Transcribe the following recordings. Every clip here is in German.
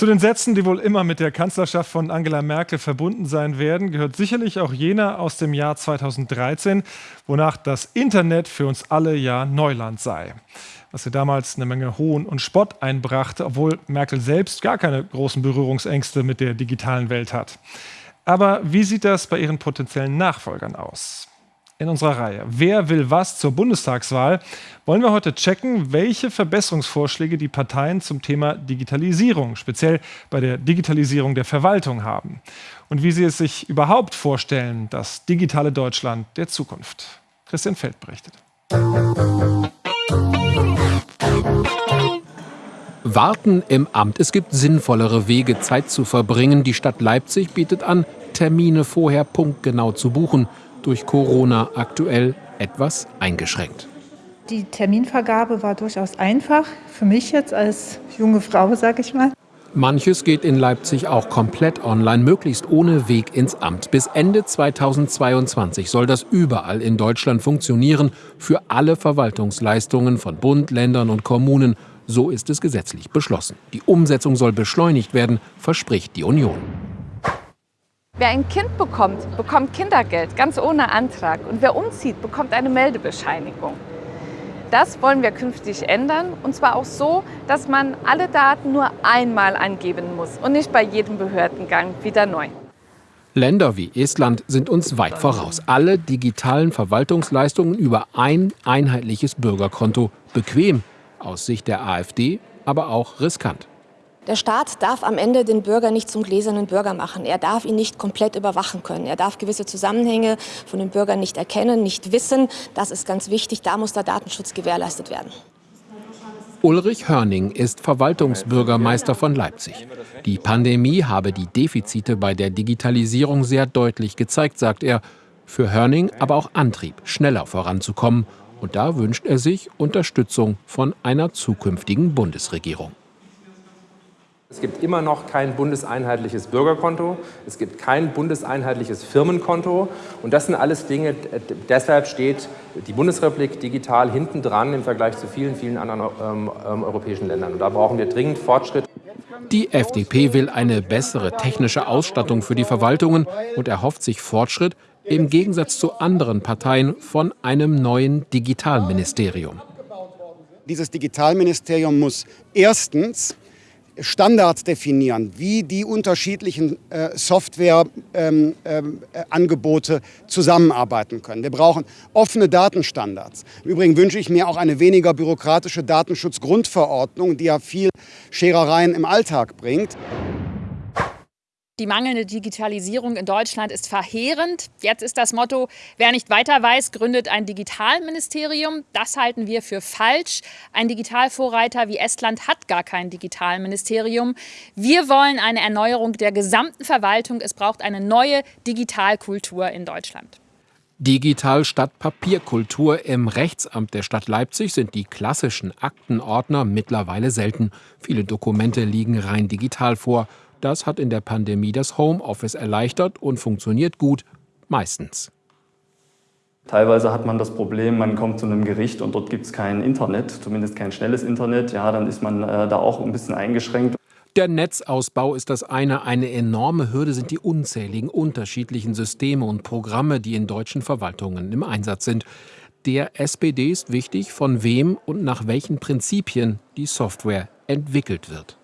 Zu den Sätzen, die wohl immer mit der Kanzlerschaft von Angela Merkel verbunden sein werden, gehört sicherlich auch jener aus dem Jahr 2013, wonach das Internet für uns alle ja Neuland sei. Was ihr damals eine Menge Hohn und Spott einbrachte, obwohl Merkel selbst gar keine großen Berührungsängste mit der digitalen Welt hat. Aber wie sieht das bei ihren potenziellen Nachfolgern aus? In unserer Reihe. Wer will was zur Bundestagswahl? Wollen wir heute checken, welche Verbesserungsvorschläge die Parteien zum Thema Digitalisierung, speziell bei der Digitalisierung der Verwaltung haben und wie sie es sich überhaupt vorstellen, das digitale Deutschland der Zukunft. Christian Feld berichtet. Warten im Amt. Es gibt sinnvollere Wege, Zeit zu verbringen. Die Stadt Leipzig bietet an, Termine vorher punktgenau zu buchen durch Corona aktuell etwas eingeschränkt. Die Terminvergabe war durchaus einfach, für mich jetzt als junge Frau, sage ich mal. Manches geht in Leipzig auch komplett online, möglichst ohne Weg ins Amt. Bis Ende 2022 soll das überall in Deutschland funktionieren, für alle Verwaltungsleistungen von Bund, Ländern und Kommunen. So ist es gesetzlich beschlossen. Die Umsetzung soll beschleunigt werden, verspricht die Union. Wer ein Kind bekommt, bekommt Kindergeld, ganz ohne Antrag. Und wer umzieht, bekommt eine Meldebescheinigung. Das wollen wir künftig ändern und zwar auch so, dass man alle Daten nur einmal angeben muss und nicht bei jedem Behördengang wieder neu. Länder wie Estland sind uns weit voraus. Alle digitalen Verwaltungsleistungen über ein einheitliches Bürgerkonto. Bequem, aus Sicht der AfD, aber auch riskant. Der Staat darf am Ende den Bürger nicht zum gläsernen Bürger machen. Er darf ihn nicht komplett überwachen können. Er darf gewisse Zusammenhänge von den Bürgern nicht erkennen, nicht wissen. Das ist ganz wichtig. Da muss der Datenschutz gewährleistet werden. Ulrich Hörning ist Verwaltungsbürgermeister von Leipzig. Die Pandemie habe die Defizite bei der Digitalisierung sehr deutlich gezeigt, sagt er. Für Hörning aber auch Antrieb, schneller voranzukommen. Und da wünscht er sich Unterstützung von einer zukünftigen Bundesregierung. Es gibt immer noch kein bundeseinheitliches Bürgerkonto, es gibt kein bundeseinheitliches Firmenkonto und das sind alles Dinge, deshalb steht die Bundesrepublik digital hinten dran im Vergleich zu vielen, vielen anderen ähm, ähm, europäischen Ländern. Und da brauchen wir dringend Fortschritt. Die FDP will eine bessere technische Ausstattung für die Verwaltungen und erhofft sich Fortschritt im Gegensatz zu anderen Parteien von einem neuen Digitalministerium. Dieses Digitalministerium muss erstens Standards definieren, wie die unterschiedlichen äh, Softwareangebote ähm, äh, zusammenarbeiten können. Wir brauchen offene Datenstandards. Im Übrigen wünsche ich mir auch eine weniger bürokratische Datenschutzgrundverordnung, die ja viel Scherereien im Alltag bringt. Die mangelnde Digitalisierung in Deutschland ist verheerend. Jetzt ist das Motto, wer nicht weiter weiß, gründet ein Digitalministerium. Das halten wir für falsch. Ein Digitalvorreiter wie Estland hat gar kein Digitalministerium. Wir wollen eine Erneuerung der gesamten Verwaltung. Es braucht eine neue Digitalkultur in Deutschland. Digital statt Papierkultur. Im Rechtsamt der Stadt Leipzig sind die klassischen Aktenordner mittlerweile selten. Viele Dokumente liegen rein digital vor. Das hat in der Pandemie das Homeoffice erleichtert und funktioniert gut, meistens. Teilweise hat man das Problem, man kommt zu einem Gericht und dort gibt es kein Internet, zumindest kein schnelles Internet. Ja, dann ist man äh, da auch ein bisschen eingeschränkt. Der Netzausbau ist das eine. Eine enorme Hürde sind die unzähligen unterschiedlichen Systeme und Programme, die in deutschen Verwaltungen im Einsatz sind. Der SPD ist wichtig, von wem und nach welchen Prinzipien die Software entwickelt wird.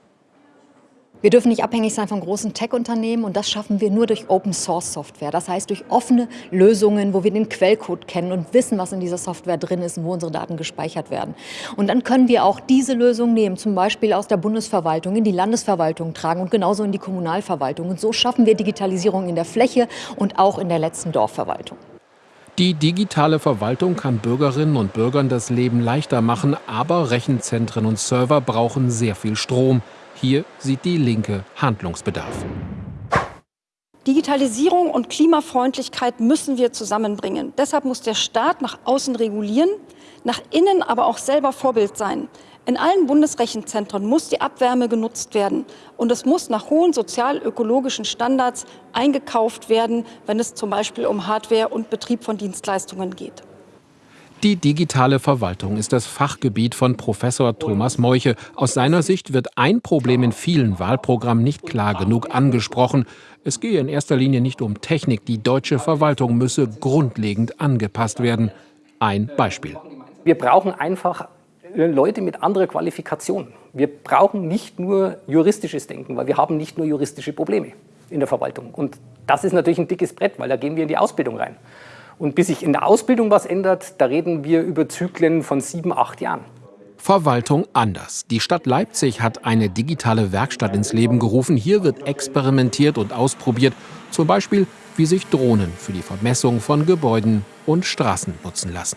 Wir dürfen nicht abhängig sein von großen Tech-Unternehmen und das schaffen wir nur durch Open-Source-Software. Das heißt durch offene Lösungen, wo wir den Quellcode kennen und wissen, was in dieser Software drin ist und wo unsere Daten gespeichert werden. Und dann können wir auch diese Lösung nehmen, zum Beispiel aus der Bundesverwaltung in die Landesverwaltung tragen und genauso in die Kommunalverwaltung. Und so schaffen wir Digitalisierung in der Fläche und auch in der letzten Dorfverwaltung. Die digitale Verwaltung kann Bürgerinnen und Bürgern das Leben leichter machen, aber Rechenzentren und Server brauchen sehr viel Strom. Hier sieht die Linke Handlungsbedarf. Digitalisierung und Klimafreundlichkeit müssen wir zusammenbringen. Deshalb muss der Staat nach außen regulieren, nach innen aber auch selber Vorbild sein. In allen Bundesrechenzentren muss die Abwärme genutzt werden und es muss nach hohen sozial-ökologischen Standards eingekauft werden, wenn es zum Beispiel um Hardware und Betrieb von Dienstleistungen geht. Die digitale Verwaltung ist das Fachgebiet von Professor Thomas Meuche. Aus seiner Sicht wird ein Problem in vielen Wahlprogrammen nicht klar genug angesprochen. Es gehe in erster Linie nicht um Technik. Die deutsche Verwaltung müsse grundlegend angepasst werden. Ein Beispiel. Wir brauchen einfach Leute mit anderer Qualifikation. Wir brauchen nicht nur juristisches Denken, weil wir haben nicht nur juristische Probleme in der Verwaltung. Und das ist natürlich ein dickes Brett, weil da gehen wir in die Ausbildung rein. Und bis sich in der Ausbildung was ändert, da reden wir über Zyklen von sieben, acht Jahren. Verwaltung anders. Die Stadt Leipzig hat eine digitale Werkstatt ins Leben gerufen. Hier wird experimentiert und ausprobiert, zum Beispiel, wie sich Drohnen für die Vermessung von Gebäuden und Straßen nutzen lassen.